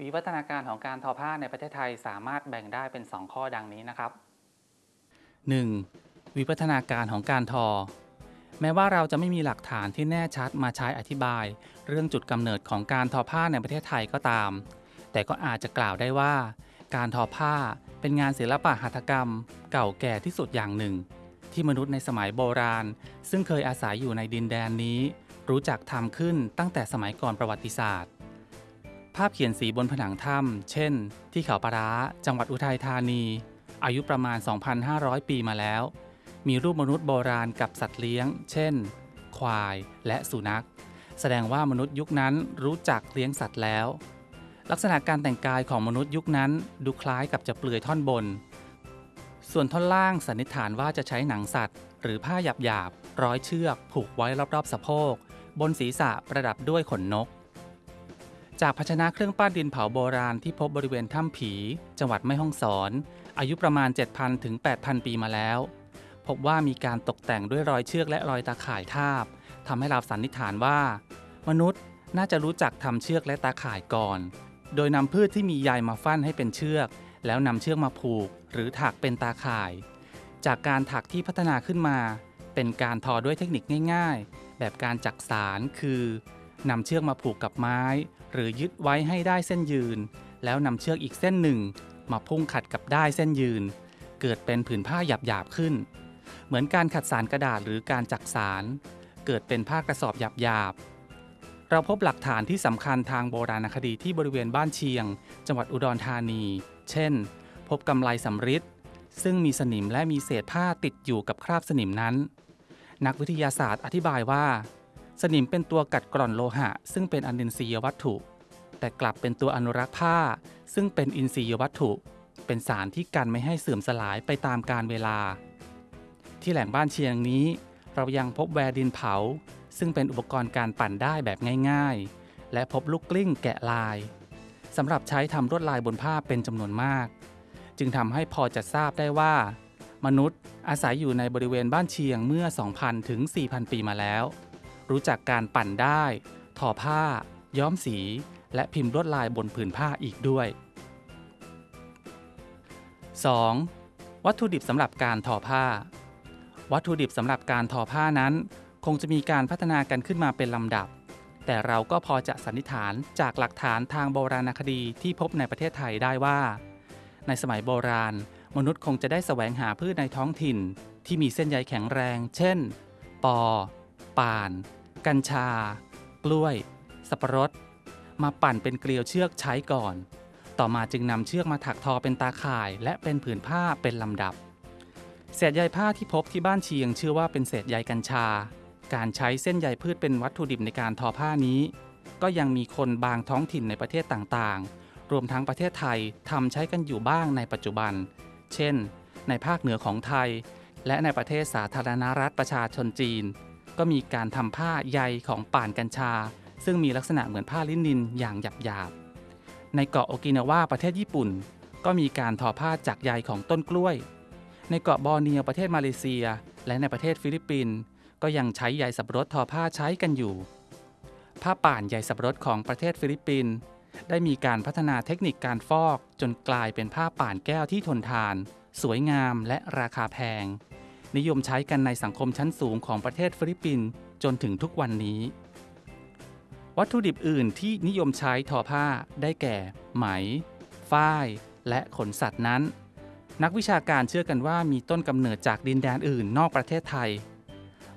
วิวัฒนาการของการทอผ้าในประเทศไทยสามารถแบ่งได้เป็น 2 ข้อดังนี้นะครับ 1. วิวัฒนาการของการทอ แม้ว่าเราจะไม่มีหลักฐานที่แน่ชัดมาใช้อธิบาย เรื่องจุดกำเนิดของการทอผ้าในประเทศไทยก็ตาม แต่ก็อาจจะกล่าวได้ว่า การทอผ้าเป็นงานศิลปะหัตถกรรม เก่าแก่ที่สุดอย่างหนึ่ง ที่มนุษย์ในสมัยโบราณ ซึ่งเคยอาศัยอยู่ในดินแดนนี้ รู้จักทำขึ้นตั้งแต่สมัยก่อนประวัติศาสตร์าพเขียนสีบนผนังถ้ำเช่น ที่เขาปะร้า จังหวัดอุทัยธานี อายุประมาณ 2,500 ปีมาแล้ว มีรูปมนุษย์โบราณกับสัตว์เลี้ยง เช่น ควายและสุนัข แสดงว่ามนุษย์ยุคนั้นรู้จักเลี้ยงสัตว์แล้ว ลักษณะการแต่งกายของมนุษย์ยุคนั้นดูคล้ายกับจะเปลือยท่อนบน ส่วนท่อนล่างสันนิษฐานว่าจะใช้หนังสัตว์ หรือผ้าหยาบๆร้อยเชือก ผูกไว้รอบๆสะโพก บนศีรษะประดับด้วยขนนก จากภาชนะเครื่องปั้นดินเผาโบราณที่พบบริเวณถ้ำผี จังหวัดแม่ฮ่องสอน อายุประมาณ 7,000 ถึง 8,000 ปีมาแล้ว พบว่ามีการตกแต่งด้วยรอยเชือกและรอยตาข่ายทาบทำให้เราสันนิษฐานว่า มนุษย์น่าจะรู้จักทำเชือกและตาข่ายก่อน โดยนำพืชที่มีใยมาฟั่นให้เป็นเชือก แล้วนำเชือกมาผูก หรือถักเป็นตาข่าย จากการถักที่พัฒนาขึ้นมา เป็นการทอด้วยเทคนิคง่าย ๆ แบบการจักสารคือ นำเชือกมาผูกกับไม้ หรือยึดไว้ให้ได้เส้นยืน แล้วนำเชือกอีกเส้นหนึ่ง มาพุ่งขัดกับได้เส้นยืน เกิดเป็นผืนผ้าหยาบๆขึ้น เหมือนการขัดสารกระดาษหรือการจักสาร เกิดเป็นผ้ากระสอบหยาบๆ เราพบหลักฐานที่สำคัญทางโบราณคดีที่บริเวณบ้านเชียง จังหวัดอุดรธานี เช่น พบกำไลสำริดซึ่งมีสนิมและมีเศษผ้าติดอยู่กับคราบสนิมนั้น นักวิทยาศาสตร์อธิบายว่า สนิมเป็นตัวกัดกร่อนโลหะ ซึ่งเป็นอนินทรียวัตถุ แต่กลับเป็นตัวอนุรักษ์ผ้า ซึ่งเป็นอินทรียวัตถุ เป็นสารที่กันไม่ให้เสื่อมสลายไปตามกาลเวลา ที่แหล่งบ้านเชียงนี้ เรายังพบแวร์ดินเผา ซึ่งเป็นอุปกรณ์การปั่นด้ายแบบง่ายๆ และพบลูกกลิ้งแกะลายสำหรับใช้ทำลวดลายบนผ้าเป็นจำนวนมาก จึงทำให้พอจะทราบได้ว่า มนุษย์อาศัยอยู่ในบริเวณบ้านเชียงเมื่อ 2,000 ถึง 4,000 ปีมาแล้ว รู้จักการปั่นได้ ทอผ้า ย้อมสี และพิมพ์ลวดลายบนผืนผ้าอีกด้วย 2. วัตถุดิบสำหรับการทอผ้า วัตถุดิบสำหรับการทอผ้านั้น คงจะมีการพัฒนากันขึ้นมาเป็นลำดับ แต่เราก็พอจะสันนิษฐานจากหลักฐานทางโบราณคดีที่พบในประเทศไทยได้ว่า ในสมัยโบราณ มนุษย์คงจะได้แสวงหาพืชในท้องถิ่น ที่มีเส้นใยแข็งแรง เช่น ปอ ป่าน กัญชา กล้วย สับปะรด มาปั่นเป็นเกลียวเชือกใช้ก่อน ต่อมาจึงนำเชือกมาถักทอเป็นตาข่าย และเป็นผืนผ้าเป็นลำดับ เศษใยผ้าที่พบที่บ้านเชียงเชื่อว่าเป็นเศษใยกัญชา การใช้เส้นใยพืชเป็นวัตถุดิบในการทอผ้านี้ ก็ยังมีคนบางท้องถิ่นในประเทศต่างๆ รวมทั้งประเทศไทยทำใช้กันอยู่บ้างในปัจจุบัน เช่น ในภาคเหนือของไทย และในประเทศสาธารณรัฐประชาชนจีน ก็มีการทำผ้าใยของป่านกัญชา ซึ่งมีลักษณะเหมือนผ้าลินินอย่างหยาบๆ ในเกาะโอกินาวาประเทศญี่ปุ่น ก็มีการทอผ้าจากใยของต้นกล้วย ในเกาะบอร์เนียวประเทศมาเลเซีย และในประเทศฟิลิปปินส์ก็ยังใช้ใยสับปะรดทอผ้าใช้กันอยู่ ผ้าป่านใยสับปะรดของประเทศฟิลิปปินส์ได้มีการพัฒนาเทคนิคการฟอกจนกลายเป็นผ้าป่านแก้วที่ทนทาน สวยงามและราคาแพง นิยมใช้กันในสังคมชั้นสูงของประเทศฟิลิปปินส์จนถึงทุกวันนี้ วัตถุดิบอื่นที่นิยมใช้ทอผ้าได้แก่ ไหม ฝ้าย และขนสัตว์นั้น นักวิชาการเชื่อกันว่ามีต้นกำเนิดจากดินแดนอื่นนอกประเทศไทย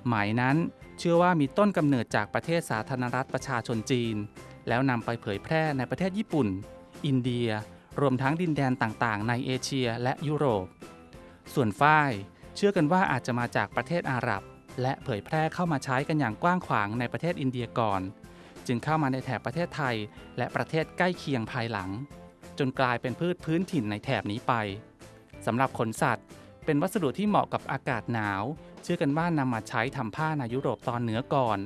ไหมนั้นเชื่อว่ามีต้นกำเนิดจากประเทศสาธารณรัฐประชาชนจีน แล้วนำไปเผยแพร่ในประเทศญี่ปุ่น อินเดีย รวมทั้งดินแดนต่างๆ ในเอเชียและยุโรป ส่วนฝ้าย เชื่อกันว่าอาจจะมาจากประเทศอาหรับ และเผยแพร่เข้ามาใช้กันอย่างกว้างขวางในประเทศอินเดียก่อน จึงเข้ามาในแถบประเทศไทย และประเทศใกล้เคียงภายหลัง จนกลายเป็นพืชพื้นถิ่นในแถบนี้ไปสำหรับขนสัตว์ เป็นวัสดุที่เหมาะกับอากาศหนาว เชื่อกันว่านำมาใช้ทำผ้าในยุโรปตอนเหนือก่อน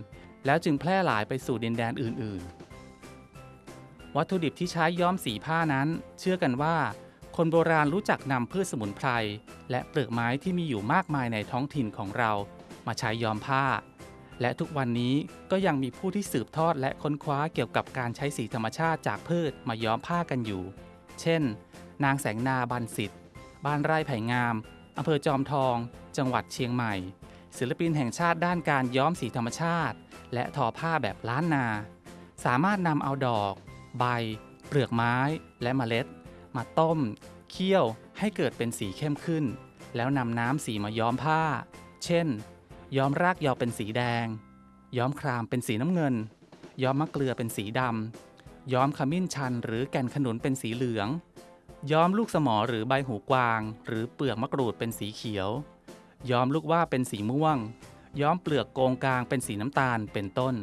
แล้วจึงแพร่หลายไปสู่ดินแดนอื่น ๆ วัตถุดิบที่ใช้ย้อมสีผ้านั้น เชื่อกันว่า คนโบราณรู้จักนำพืชสมุนไพร และเปลือกไม้ที่มีอยู่มากมายในท้องถิ่นของเรา มาใช้ย้อมผ้า และทุกวันนี้ก็ยังมีผู้ที่สืบทอดและค้นคว้าเกี่ยวกับการใช้สีธรรมชาติจากพืชมาย้อมผ้ากันอยู่ เช่น นางแสงนาบันสิทธิ์บ้านไร่ไผ่งามอำเภอจอมทอง จังหวัดเชียงใหม่ ศิลปินแห่งชาติด้านการย้อมสีธรรมชาติ และทอผ้าแบบล้านนา สามารถนำเอาดอก ใบ เปลือกไม้และเมล็ด มาต้ม เคี่ยวให้เกิดเป็นสีเข้มขึ้น แล้วนำน้ำสีมาย้อมผ้า เช่น ย้อมรากยอเป็นสีแดง ย้อมครามเป็นสีน้ำเงิน ย้อมมะเกลือเป็นสีดำ ย้อมขมิ้นชันหรือแก่นขนุนเป็นสีเหลือง ย้อมลูกสมอหรือใบหูกวาง หรือเปลือกมะกรูดเป็นสีเขียว ย้อมลูกว่าเป็นสีม่วง ย้อมเปลือกโกงกลางเป็นสีน้ำตาลเป็นต้น